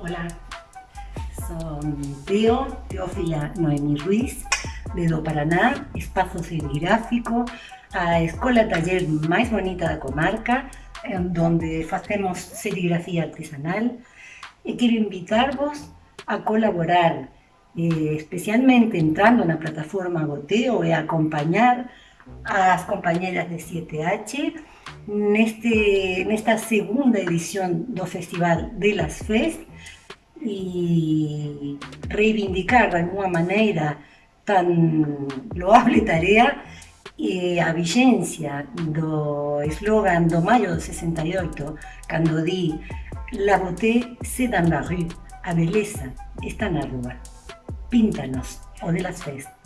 Hola, son Teo, Teófila Noemi Ruiz, de do Paraná, espazo serigráfico, a escola taller máis bonita da comarca, donde facemos serigrafía artesanal, e quero invitarvos a colaborar, eh, especialmente entrando na plataforma Goteo e acompañar as compañeras de 7H neste, nesta segunda edición do Festival de las Fest e reivindicar de alguma maneira tan loable tarea e a vixencia do eslogan do maio do 68 cando di La beauté c'est dans la rue, a beleza está na rúa. Píntanos o de las Fest.